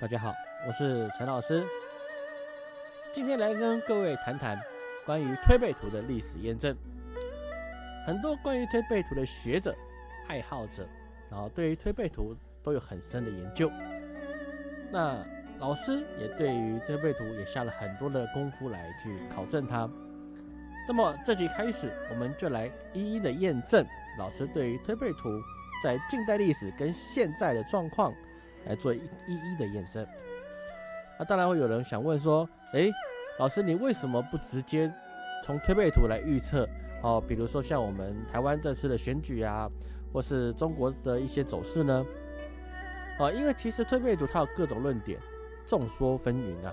大家好，我是陈老师，今天来跟各位谈谈关于推背图的历史验证。很多关于推背图的学者、爱好者，然后对于推背图都有很深的研究。那老师也对于推背图也下了很多的功夫来去考证它。那么这集开始，我们就来一一的验证老师对于推背图在近代历史跟现在的状况来做一一一的验证。那当然会有人想问说，诶，老师你为什么不直接从推背图来预测？哦，比如说像我们台湾这次的选举啊，或是中国的一些走势呢？啊，因为其实推背图它有各种论点，众说纷纭啊。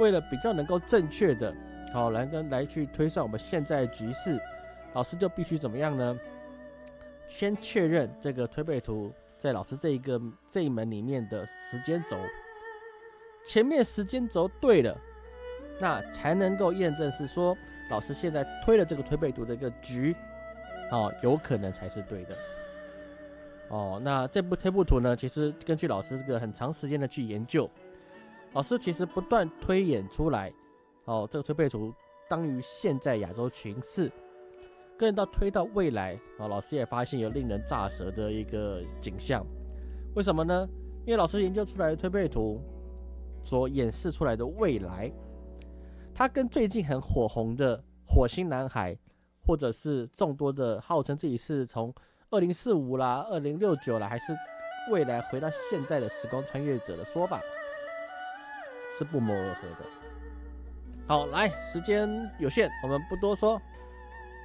为了比较能够正确的。好，来跟来去推算我们现在局势，老师就必须怎么样呢？先确认这个推背图在老师这一个这一门里面的时间轴，前面时间轴对了，那才能够验证是说老师现在推了这个推背图的一个局，哦，有可能才是对的。哦，那这部推背图呢，其实根据老师这个很长时间的去研究，老师其实不断推演出来。哦，这个推背图当于现在亚洲群势，更到推到未来啊，老师也发现有令人咋舌的一个景象。为什么呢？因为老师研究出来的推背图所演示出来的未来，它跟最近很火红的火星男孩，或者是众多的号称自己是从二零四五啦、二零六九啦，还是未来回到现在的时光穿越者的说法，是不谋而合的。好，来，时间有限，我们不多说。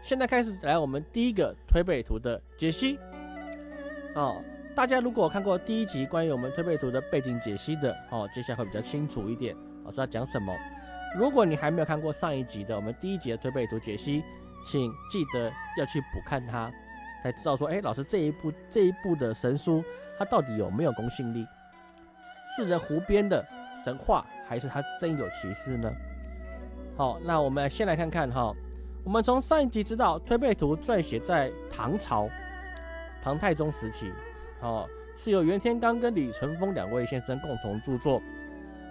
现在开始来我们第一个推背图的解析。哦，大家如果看过第一集关于我们推背图的背景解析的，哦，接下来会比较清楚一点，老师要讲什么。如果你还没有看过上一集的我们第一集的推背图解析，请记得要去补看它，才知道说，哎，老师这一部这一部的神书，它到底有没有公信力？是人胡编的神话，还是它真有其事呢？好，那我们先来看看哈。我们从上一集知道，推背图撰写在唐朝唐太宗时期，哦，是由袁天罡跟李淳风两位先生共同著作。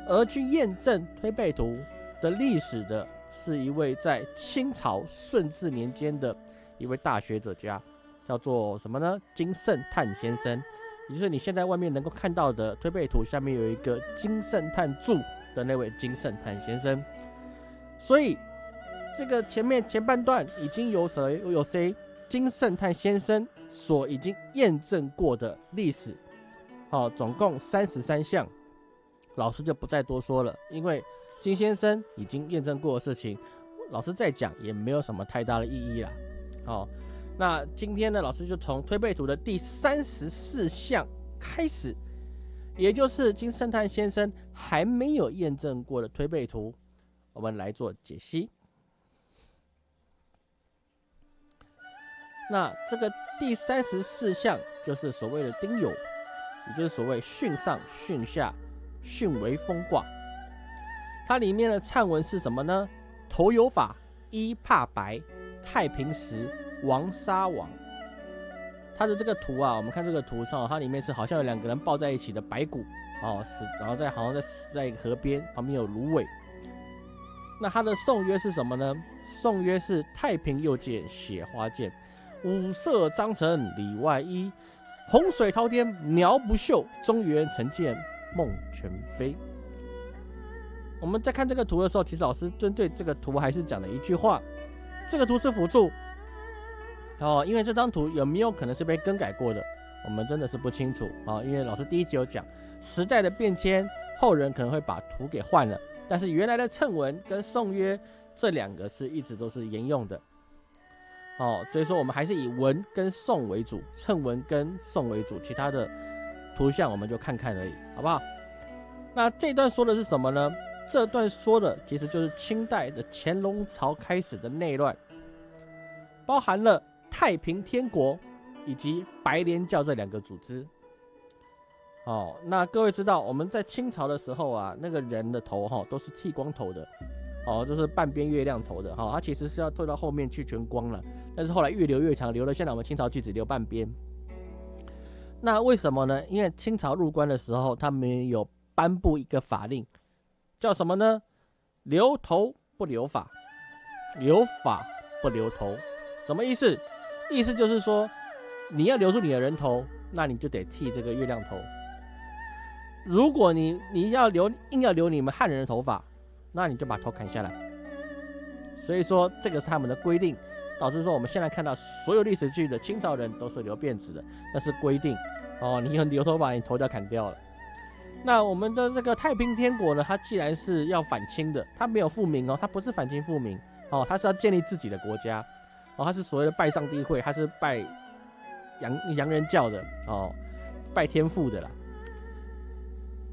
而去验证推背图的历史的，是一位在清朝顺治年间的一位大学者家，叫做什么呢？金圣叹先生，也就是你现在外面能够看到的推背图下面有一个金圣叹注的那位金圣叹先生。所以，这个前面前半段已经有谁有谁金圣叹先生所已经验证过的历史，好，总共三十三项，老师就不再多说了，因为金先生已经验证过的事情，老师再讲也没有什么太大的意义了。好，那今天呢，老师就从推背图的第三十四项开始，也就是金圣叹先生还没有验证过的推背图。我们来做解析。那这个第三十四项就是所谓的丁酉，也就是所谓巽上、巽下、巽为风卦。它里面的忏文是什么呢？头有法，一怕白，太平时，王杀王。它的这个图啊，我们看这个图上，它里面是好像有两个人抱在一起的白骨哦，死，然后在好像在死在河边，旁边有芦苇。那它的颂曰是什么呢？颂曰是太平又见雪花见，五色章程里外衣，洪水滔天苗不秀，中原曾见梦全非。我们在看这个图的时候，其实老师针对这个图还是讲了一句话：这个图是辅助哦，因为这张图有没有可能是被更改过的，我们真的是不清楚啊。因为老师第一集有讲时代的变迁，后人可能会把图给换了。但是原来的谶文跟宋约这两个是一直都是沿用的，哦，所以说我们还是以文跟宋为主，谶文跟宋为主，其他的图像我们就看看而已，好不好？那这段说的是什么呢？这段说的其实就是清代的乾隆朝开始的内乱，包含了太平天国以及白莲教这两个组织。哦，那各位知道我们在清朝的时候啊，那个人的头哈都是剃光头的，哦，就是半边月亮头的哈，他其实是要退到后面去全光了，但是后来越留越长，留了现在我们清朝就只留半边。那为什么呢？因为清朝入关的时候，他们有颁布一个法令，叫什么呢？留头不留发，留发不留头，什么意思？意思就是说，你要留住你的人头，那你就得剃这个月亮头。如果你你要留硬要留你们汉人的头发，那你就把头砍下来。所以说，这个是他们的规定，导致说我们现在看到所有历史剧的清朝人都是留辫子的，那是规定哦。你很留头发，你头就要砍掉了。那我们的这个太平天国呢？它既然是要反清的，它没有复明哦，它不是反清复明哦，它是要建立自己的国家哦，它是所谓的拜上帝会，它是拜洋洋人教的哦，拜天父的啦。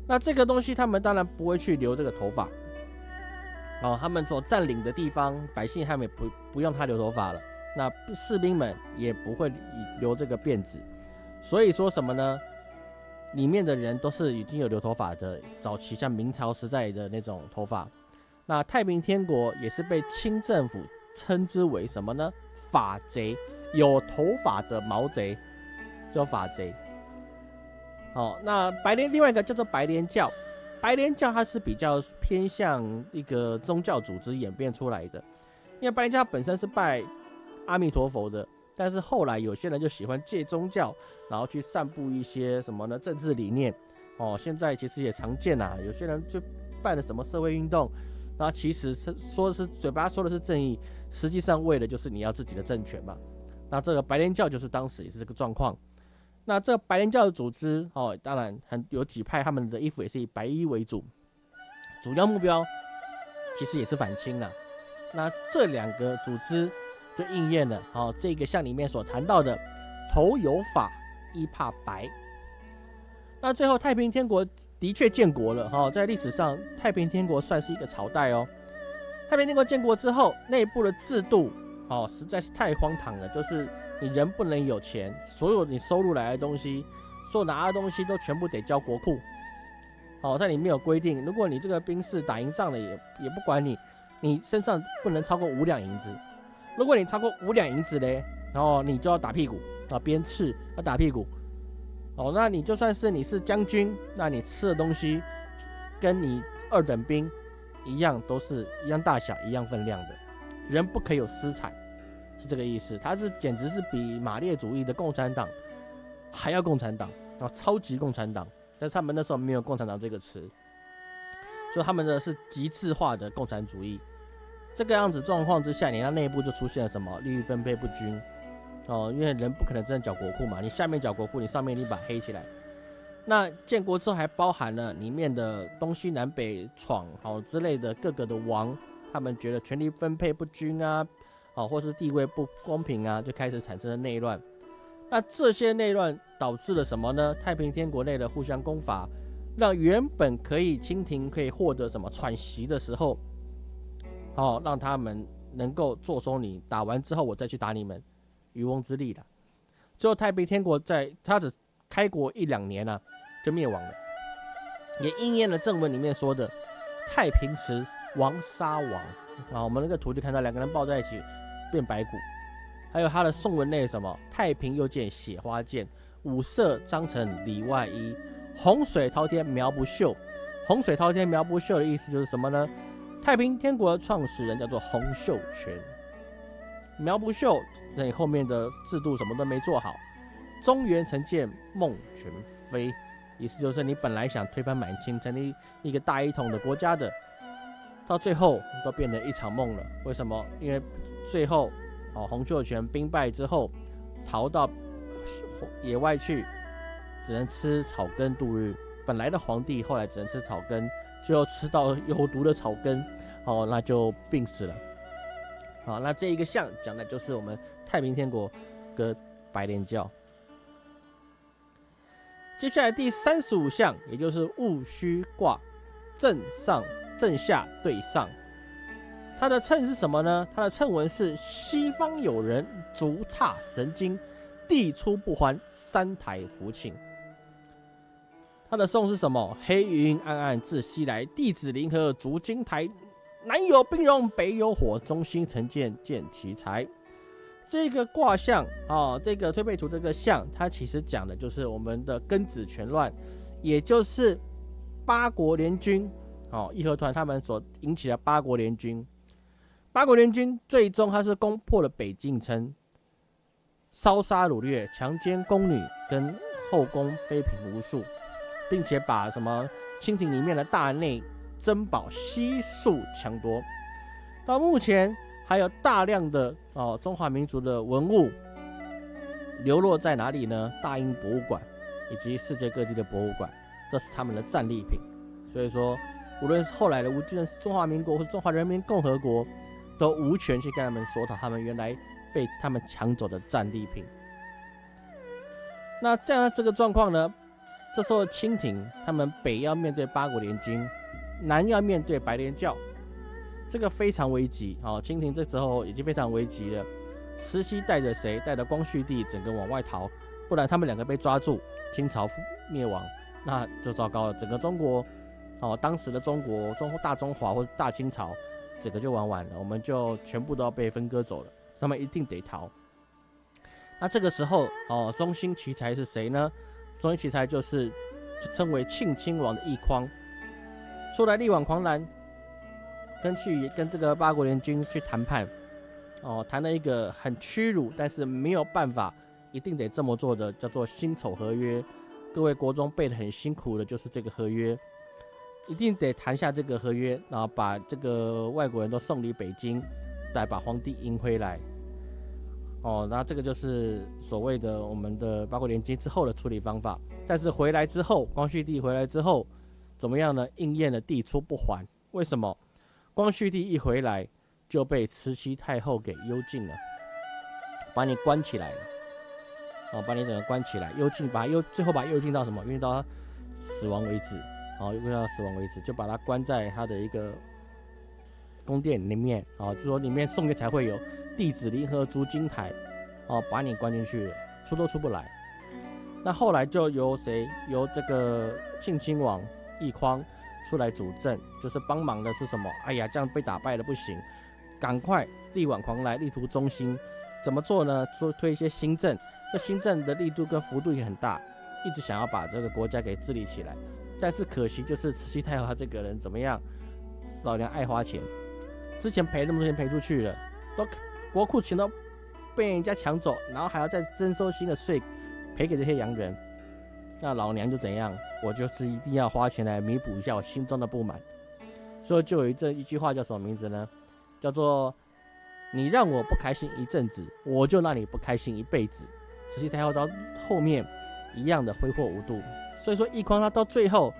那这个东西，他们当然不会去留这个头发哦，他们所占领的地方，百姓他们也不不用他留头发了，那士兵们也不会留这个辫子，所以说什么呢？里面的人都是已经有留头发的，早期像明朝时代的那种头发。那太平天国也是被清政府称之为什么呢？法贼，有头发的毛贼叫法贼。哦，那白莲另外一个叫做白莲教，白莲教它是比较偏向一个宗教组织演变出来的，因为白莲教本身是拜阿弥陀佛的。但是后来有些人就喜欢借宗教，然后去散布一些什么呢？政治理念哦。现在其实也常见呐，有些人就办了什么社会运动，那其实是说的是嘴巴说的是正义，实际上为的就是你要自己的政权嘛。那这个白莲教就是当时也是这个状况。那这白莲教的组织哦，当然很有几派，他们的衣服也是以白衣为主，主要目标其实也是反清的。那这两个组织。就应验了，哦，这个像里面所谈到的，头有法，衣怕白。那最后太平天国的确建国了，哈，在历史上太平天国算是一个朝代哦。太平天国建国之后，内部的制度，哦，实在是太荒唐了，就是你人不能有钱，所有你收入来的东西，所有拿的东西都全部得交国库。哦，在里面有规定，如果你这个兵士打赢仗了，也也不管你，你身上不能超过五两银子。如果你超过五两银子嘞，然后你就要打屁股啊，鞭笞要打屁股。哦，那你就算是你是将军，那你吃的东西跟你二等兵一样，都是一样大小、一样分量的。人不可以有私产，是这个意思。他是简直是比马列主义的共产党还要共产党啊，超级共产党。但是他们那时候没有共产党这个词，所以他们的是极致化的共产主义。这个样子状况之下，你那内部就出现了什么利益分配不均哦，因为人不可能真的缴国库嘛，你下面缴国库，你上面立把黑起来。那建国之后还包含了里面的东西南北闯好之类的各个的王，他们觉得权力分配不均啊，哦，或是地位不公平啊，就开始产生了内乱。那这些内乱导致了什么呢？太平天国内的互相攻伐，让原本可以清廷可以获得什么喘息的时候。哦，让他们能够坐收你打完之后，我再去打你们，渔翁之利了。最后太平天国在他只开国一两年呢，就灭亡了，也应验了正文里面说的“太平时王杀王”啊。我们那个图就看到两个人抱在一起变白骨，还有他的宋文内什么“太平又见雪花剑，五色章程里外衣，洪水滔天苗不秀”。洪水滔天苗不秀的意思就是什么呢？太平天国的创始人叫做洪秀全，苗不秀，那你后面的制度什么都没做好。中原成建梦全非，意思就是你本来想推翻满清，成立一个大一统的国家的，到最后都变成一场梦了。为什么？因为最后哦，洪秀全兵败之后，逃到野外去，只能吃草根度日。本来的皇帝后来只能吃草根。最后吃到有毒的草根，哦，那就病死了。好，那这一个象讲的就是我们太平天国跟白莲教。接下来第三十五象，也就是戊戌卦，正上正下对上。它的称是什么呢？它的称文是西方有人足踏神经，地出不还，三台福请。他的颂是什么？黑云暗暗自西来，地子临河逐金台。南有冰融，北有火，中心成见见奇才。这个卦象啊，这个推背图这个象，它其实讲的就是我们的庚子全乱，也就是八国联军，哦，义和团他们所引起的八国联军。八国联军最终他是攻破了北境城，烧杀掳掠、强奸宫女跟后宫妃嫔无数，并且把什么清廷里面的大内珍宝悉数抢夺。到目前还有大量的哦中华民族的文物流落在哪里呢？大英博物馆以及世界各地的博物馆，这是他们的战利品。所以说，无论是后来的无论是中华民国或者中华人民共和国。都无权去跟他们索讨他们原来被他们抢走的战利品。那这样这个状况呢？这时候清廷他们北要面对八国联军，南要面对白莲教，这个非常危急。哦，清廷这时候已经非常危急了。慈禧带着谁？带着光绪帝，整个往外逃，不然他们两个被抓住，清朝灭亡，那就糟糕了。整个中国，哦，当时的中国，中大中华或者大清朝。整个就玩完了，我们就全部都要被分割走了，他们一定得逃。那这个时候哦，中心奇才是谁呢？中心奇才就是称为庆亲王的奕匡，出来力挽狂澜，跟去跟这个八国联军去谈判，哦，谈了一个很屈辱，但是没有办法，一定得这么做的，叫做辛丑合约。各位国中背的很辛苦的，就是这个合约。一定得谈下这个合约，然后把这个外国人都送离北京，再把皇帝迎回来。哦，那这个就是所谓的我们的八国联军之后的处理方法。但是回来之后，光绪帝回来之后怎么样呢？应验了帝出不还。为什么？光绪帝一回来就被慈禧太后给幽禁了，把你关起来了。哦，把你整个关起来，幽禁，把幽最后把幽禁到什么？幽禁到死亡为止。哦，用到死亡为止，就把他关在他的一个宫殿里面啊，就说里面送的才会有弟子离合烛金台，哦，把你关进去，出都出不来。那后来就由谁？由这个庆亲王奕匡出来主政，就是帮忙的是什么？哎呀，这样被打败了不行，赶快力挽狂澜，力图中兴。怎么做呢？说推一些新政，这新政的力度跟幅度也很大，一直想要把这个国家给治理起来。但是可惜，就是慈禧太后她这个人怎么样？老娘爱花钱，之前赔那么多钱赔出去了，都国库钱都被人家抢走，然后还要再征收新的税赔给这些洋人，那老娘就怎样？我就是一定要花钱来弥补一下我心中的不满。所以就有一这一句话叫什么名字呢？叫做你让我不开心一阵子，我就让你不开心一辈子。慈禧太后到后面一样的挥霍无度。所以说，奕匡他到最后，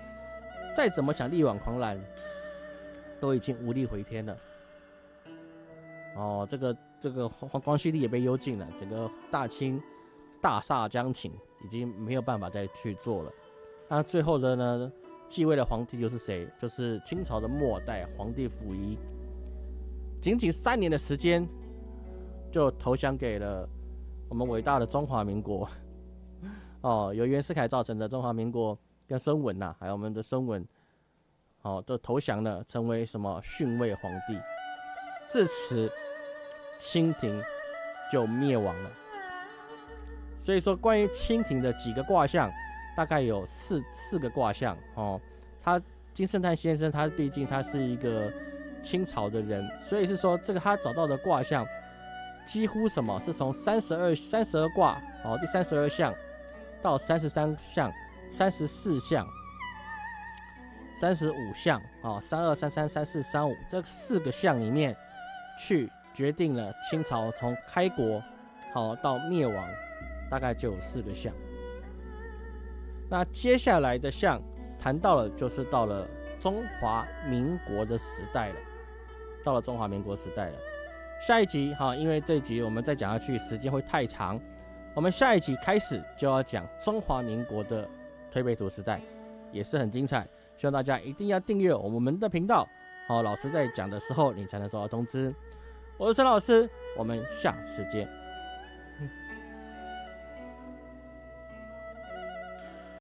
再怎么想力挽狂澜，都已经无力回天了。哦，这个这个光光绪帝也被幽禁了，整个大清大厦将倾，已经没有办法再去做了。那最后的呢，继位的皇帝又是谁？就是清朝的末代皇帝溥仪，仅仅三年的时间，就投降给了我们伟大的中华民国。哦，由袁世凯造成的中华民国跟孙文呐，还有我们的孙文，哦，都投降了，成为什么逊位皇帝？至此，清廷就灭亡了。所以说，关于清廷的几个卦象，大概有四四个卦象。哦，他金圣叹先生，他毕竟他是一个清朝的人，所以是说这个他找到的卦象，几乎什么是从三十二三十二卦，哦，第三十二象。到三十三项、三十四项、三十五项啊，三二三三三四三五这四个项里面，去决定了清朝从开国好到灭亡，大概就有四个项。那接下来的项谈到了，就是到了中华民国的时代了，到了中华民国时代了。下一集哈，因为这一集我们再讲下去时间会太长。我们下一集开始就要讲中华民国的推背图时代，也是很精彩，希望大家一定要订阅我们的频道，好，老师在讲的时候你才能收到通知。我是陈老师，我们下次见。